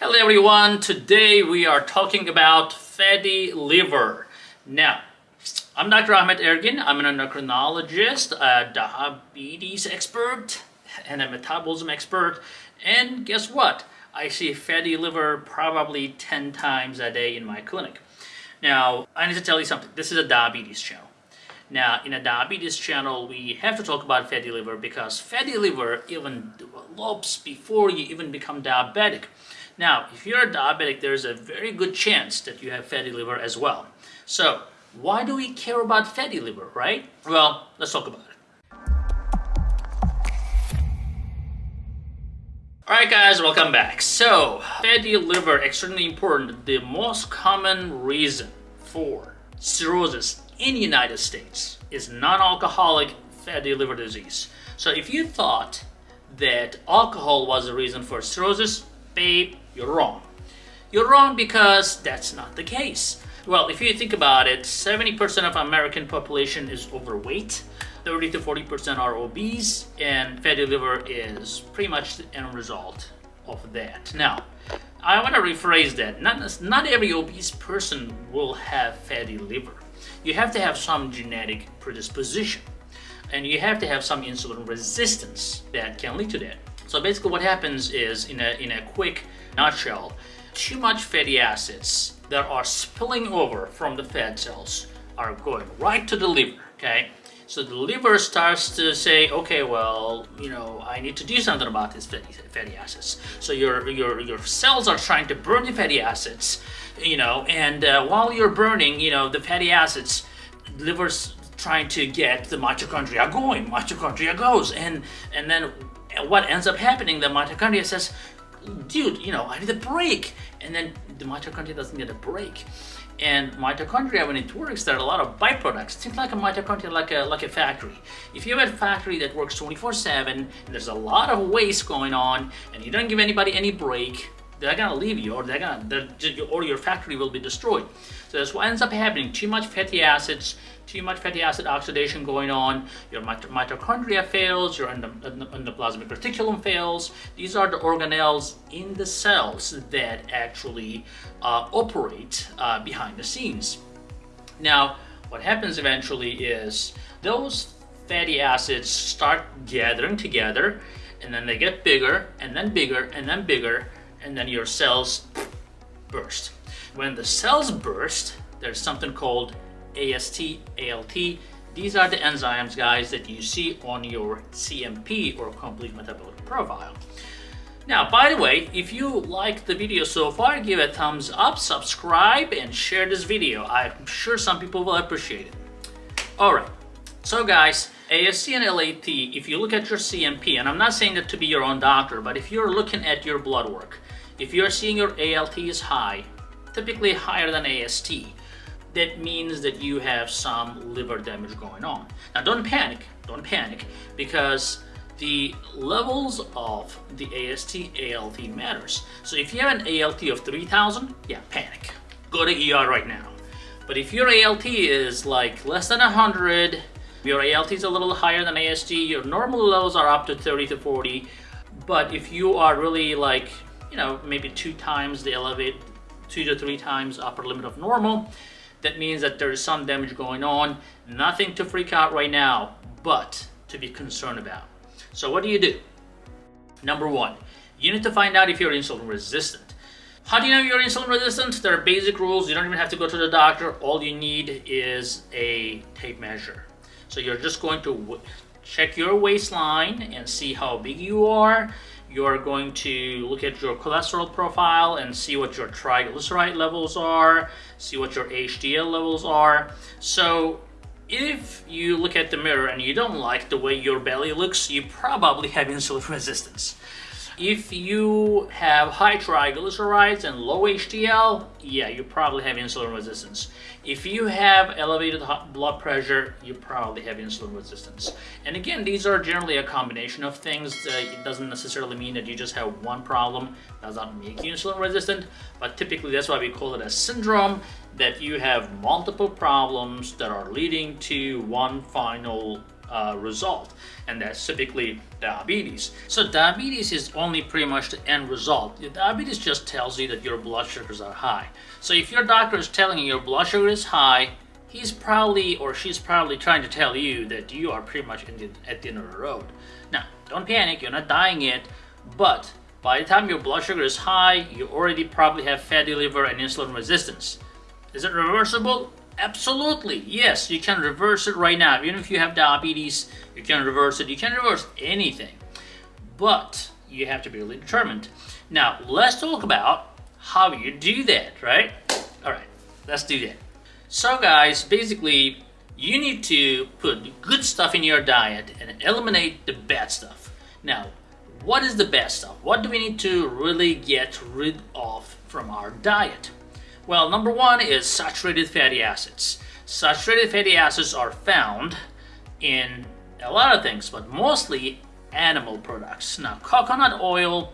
Hello everyone, today we are talking about fatty liver. Now, I'm Dr. Ahmet Ergin, I'm an endocrinologist, a diabetes expert, and a metabolism expert, and guess what? I see fatty liver probably 10 times a day in my clinic. Now, I need to tell you something, this is a diabetes channel. Now, in a diabetes channel, we have to talk about fatty liver because fatty liver even develops before you even become diabetic. Now, if you're a diabetic, there's a very good chance that you have fatty liver as well. So, why do we care about fatty liver, right? Well, let's talk about it. Alright guys, welcome back. So, fatty liver, extremely important. The most common reason for cirrhosis in the United States is non-alcoholic fatty liver disease. So if you thought that alcohol was the reason for cirrhosis, babe, you're wrong. You're wrong because that's not the case. Well, if you think about it, 70% of American population is overweight, 30 to 40% are obese, and fatty liver is pretty much the end result of that. Now, I want to rephrase that. Not, not every obese person will have fatty liver you have to have some genetic predisposition and you have to have some insulin resistance that can lead to that. So basically what happens is, in a, in a quick nutshell, too much fatty acids that are spilling over from the fat cells are going right to the liver, okay? So the liver starts to say, okay, well, you know, I need to do something about these fatty, fatty acids. So your, your, your cells are trying to burn the fatty acids you know, and uh, while you're burning, you know, the fatty acids, liver's trying to get the mitochondria going, mitochondria goes, and, and then what ends up happening, the mitochondria says, dude, you know, I need a break, and then the mitochondria doesn't get a break. And mitochondria, when it works, there are a lot of byproducts. Think like a mitochondria, like a like a factory. If you have a factory that works 24/7, there's a lot of waste going on, and you don't give anybody any break, they're gonna leave you or they're gonna they're, or your factory will be destroyed so that's what ends up happening too much fatty acids too much fatty acid oxidation going on your mitochondria fails your endoplasmic reticulum fails these are the organelles in the cells that actually uh, operate uh, behind the scenes now what happens eventually is those fatty acids start gathering together and then they get bigger and then bigger and then bigger and then your cells burst. When the cells burst, there's something called AST, ALT. These are the enzymes, guys, that you see on your CMP or complete metabolic profile. Now, by the way, if you like the video so far, give a thumbs up, subscribe, and share this video. I'm sure some people will appreciate it. Alright, so guys, AST and LAT, if you look at your CMP, and I'm not saying that to be your own doctor, but if you're looking at your blood work, if you're seeing your ALT is high, typically higher than AST, that means that you have some liver damage going on. Now don't panic, don't panic, because the levels of the AST, ALT matters. So if you have an ALT of 3000, yeah, panic. Go to ER right now. But if your ALT is like less than 100, your ALT is a little higher than AST, your normal levels are up to 30 to 40, but if you are really like you know, maybe two times the elevate, two to three times upper limit of normal. That means that there is some damage going on. Nothing to freak out right now, but to be concerned about. So what do you do? Number one, you need to find out if you're insulin resistant. How do you know you're insulin resistant? There are basic rules. You don't even have to go to the doctor. All you need is a tape measure. So you're just going to check your waistline and see how big you are you're going to look at your cholesterol profile and see what your triglyceride levels are, see what your HDL levels are. So if you look at the mirror and you don't like the way your belly looks, you probably have insulin resistance. If you have high triglycerides and low HDL, yeah, you probably have insulin resistance. If you have elevated blood pressure, you probably have insulin resistance. And again, these are generally a combination of things. Uh, it doesn't necessarily mean that you just have one problem does not make you insulin resistant, but typically that's why we call it a syndrome, that you have multiple problems that are leading to one final uh, result, and that's typically diabetes. So diabetes is only pretty much the end result. Diabetes just tells you that your blood sugars are high. So if your doctor is telling you your blood sugar is high, he's probably or she's probably trying to tell you that you are pretty much the, at the end of the road. Now, don't panic, you're not dying yet, but by the time your blood sugar is high, you already probably have fatty liver and insulin resistance. Is it reversible? Absolutely, yes, you can reverse it right now. Even if you have diabetes, you can reverse it. You can reverse anything, but you have to be really determined. Now, let's talk about how you do that, right? All right, let's do that. So guys, basically, you need to put good stuff in your diet and eliminate the bad stuff. Now, what is the bad stuff? What do we need to really get rid of from our diet? Well, number one is saturated fatty acids. Saturated fatty acids are found in a lot of things, but mostly animal products. Now, coconut oil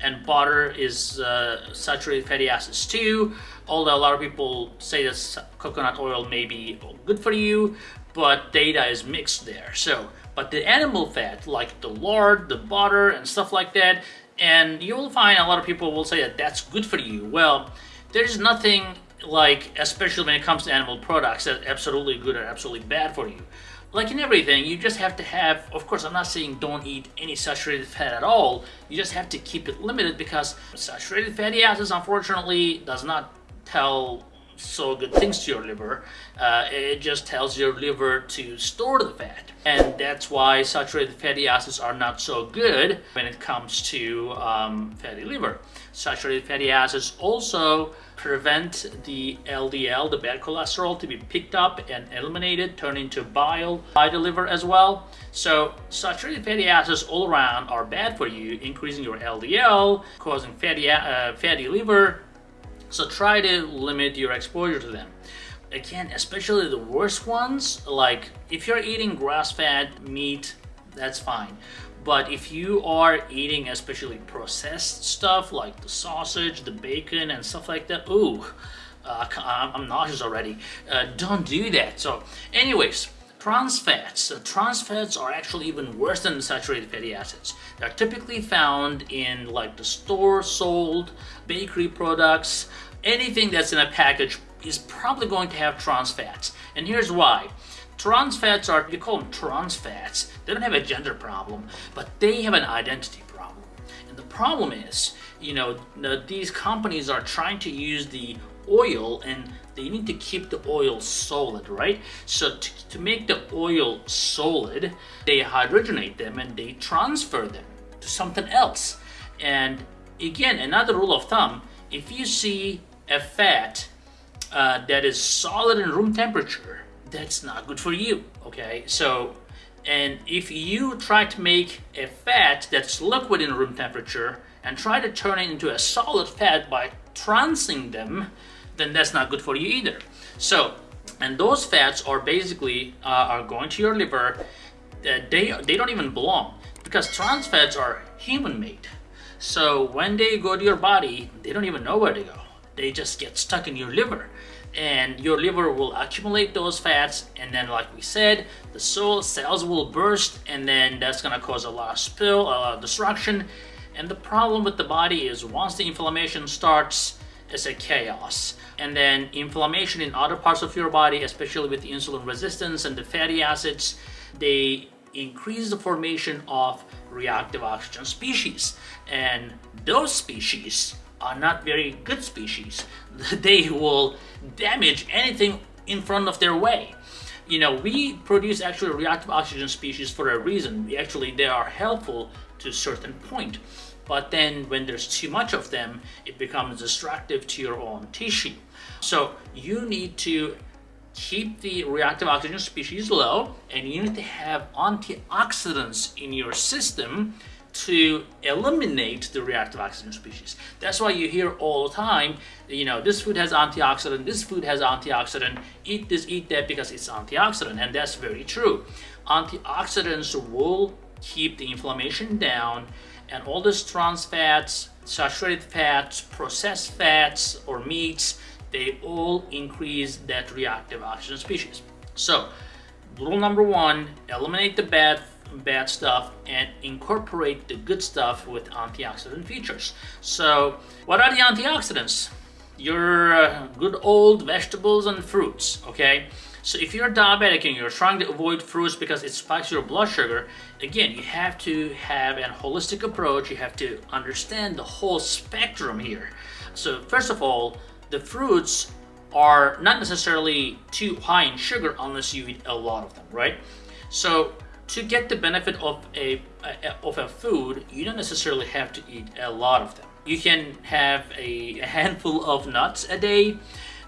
and butter is uh, saturated fatty acids too, although a lot of people say that coconut oil may be good for you, but data is mixed there. So, but the animal fat, like the lard, the butter, and stuff like that, and you'll find a lot of people will say that that's good for you. Well, there's nothing like, especially when it comes to animal products, that's absolutely good or absolutely bad for you. Like in everything, you just have to have, of course, I'm not saying don't eat any saturated fat at all. You just have to keep it limited because saturated fatty acids, unfortunately, does not tell so good things to your liver. Uh, it just tells your liver to store the fat. And that's why saturated fatty acids are not so good when it comes to um, fatty liver. Saturated fatty acids also prevent the LDL, the bad cholesterol, to be picked up and eliminated, turn into bile by the liver as well. So saturated fatty acids all around are bad for you, increasing your LDL, causing fatty, uh, fatty liver, so try to limit your exposure to them. Again, especially the worst ones, like if you're eating grass-fed meat, that's fine. But if you are eating especially processed stuff like the sausage, the bacon, and stuff like that, ooh, uh, I'm nauseous already. Uh, don't do that. So anyways, Trans fats. Trans fats are actually even worse than saturated fatty acids. They're typically found in like the store sold bakery products. Anything that's in a package is probably going to have trans fats. And here's why. Trans fats are, you call them trans fats. They don't have a gender problem, but they have an identity problem. And the problem is, you know, these companies are trying to use the oil and they need to keep the oil solid, right? So to, to make the oil solid, they hydrogenate them and they transfer them to something else. And again, another rule of thumb, if you see a fat uh, that is solid in room temperature, that's not good for you, okay? So, and if you try to make a fat that's liquid in room temperature and try to turn it into a solid fat by transing them, then that's not good for you either. So, and those fats are basically uh, are going to your liver. Uh, they they don't even belong because trans fats are human made. So when they go to your body, they don't even know where to go. They just get stuck in your liver. And your liver will accumulate those fats, and then, like we said, the soul cells will burst, and then that's gonna cause a lot of spill, a lot of destruction. And the problem with the body is once the inflammation starts, it's a chaos and then inflammation in other parts of your body, especially with insulin resistance and the fatty acids, they increase the formation of reactive oxygen species. And those species are not very good species. They will damage anything in front of their way. You know, we produce actually reactive oxygen species for a reason. We actually, they are helpful to a certain point. But then when there's too much of them, it becomes destructive to your own tissue. So you need to keep the reactive oxygen species low and you need to have antioxidants in your system to eliminate the reactive oxygen species. That's why you hear all the time, you know, this food has antioxidant, this food has antioxidant, eat this, eat that because it's antioxidant, and that's very true. Antioxidants will keep the inflammation down and all these trans fats, saturated fats, processed fats or meats, they all increase that reactive oxygen species. So rule number one, eliminate the bad bad stuff and incorporate the good stuff with antioxidant features. So what are the antioxidants? Your uh, good old vegetables and fruits, okay? So if you're diabetic and you're trying to avoid fruits because it spikes your blood sugar, again, you have to have a holistic approach. You have to understand the whole spectrum here. So first of all, the fruits are not necessarily too high in sugar unless you eat a lot of them, right? So to get the benefit of a, of a food, you don't necessarily have to eat a lot of them. You can have a handful of nuts a day,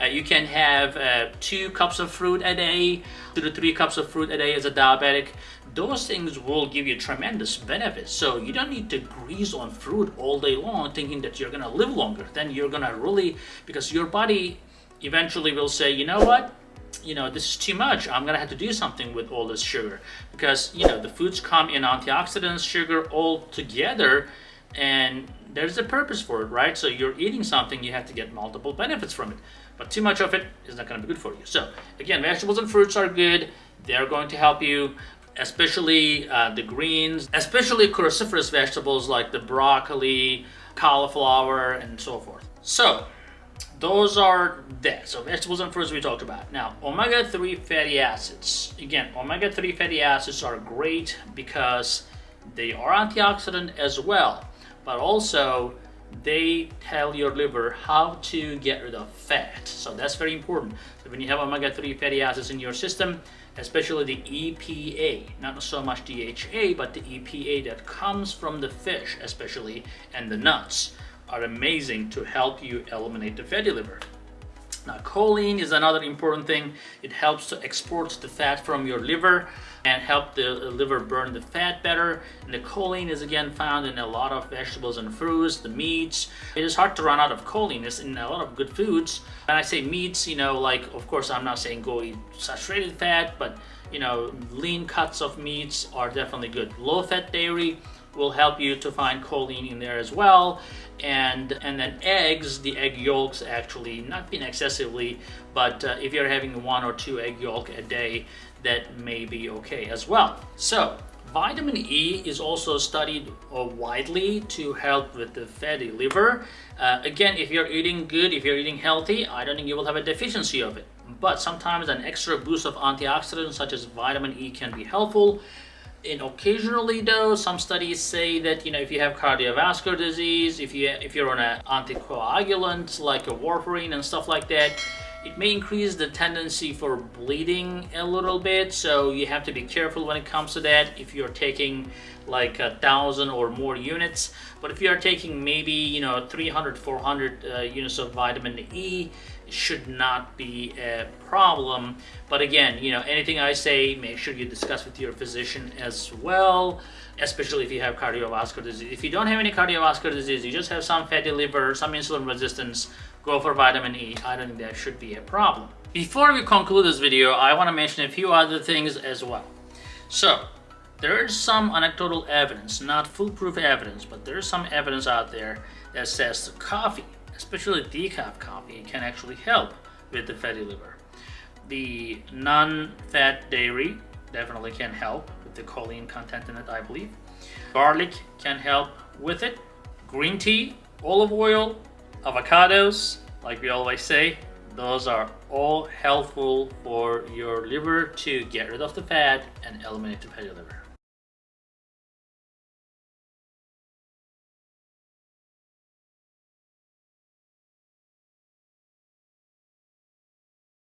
uh, you can have uh, two cups of fruit a day, two to three cups of fruit a day as a diabetic. Those things will give you tremendous benefits. So you don't need to grease on fruit all day long thinking that you're gonna live longer. Then you're gonna really, because your body eventually will say, you know what? You know, this is too much. I'm gonna have to do something with all this sugar. Because, you know, the foods come in antioxidants, sugar all together, and there's a purpose for it, right? So you're eating something, you have to get multiple benefits from it. But too much of it is not going to be good for you. So again, vegetables and fruits are good. They're going to help you, especially uh, the greens, especially cruciferous vegetables like the broccoli, cauliflower, and so forth. So those are that. So vegetables and fruits we talked about. Now, omega-3 fatty acids. Again, omega-3 fatty acids are great because they are antioxidant as well, but also they tell your liver how to get rid of fat. So that's very important. So when you have omega-3 fatty acids in your system, especially the EPA, not so much DHA, but the EPA that comes from the fish especially, and the nuts, are amazing to help you eliminate the fatty liver. Now choline is another important thing. It helps to export the fat from your liver and help the liver burn the fat better. And the choline is again found in a lot of vegetables and fruits, the meats. It is hard to run out of choline. It's in a lot of good foods. When I say meats, you know, like of course I'm not saying go eat saturated fat, but you know, lean cuts of meats are definitely good. Low fat dairy will help you to find choline in there as well. And and then eggs the egg yolks actually not being excessively but uh, if you're having one or two egg yolk a day that may be okay as well. So vitamin E is also studied uh, widely to help with the fatty liver. Uh, again if you're eating good if you're eating healthy I don't think you will have a deficiency of it. But sometimes an extra boost of antioxidants such as vitamin E can be helpful and occasionally though some studies say that you know if you have cardiovascular disease if you if you're on an anticoagulant like a warfarin and stuff like that it may increase the tendency for bleeding a little bit. So you have to be careful when it comes to that if you're taking like a thousand or more units. But if you're taking maybe you know 300 400 uh, units of vitamin E should not be a problem. But again, you know, anything I say, make sure you discuss with your physician as well, especially if you have cardiovascular disease. If you don't have any cardiovascular disease, you just have some fatty liver, some insulin resistance, go for vitamin E. I don't think that should be a problem. Before we conclude this video, I want to mention a few other things as well. So, there is some anecdotal evidence, not foolproof evidence, but there is some evidence out there that says coffee especially decaf coffee, can actually help with the fatty liver. The non-fat dairy definitely can help with the choline content in it, I believe. Garlic can help with it. Green tea, olive oil, avocados, like we always say, those are all helpful for your liver to get rid of the fat and eliminate the fatty liver.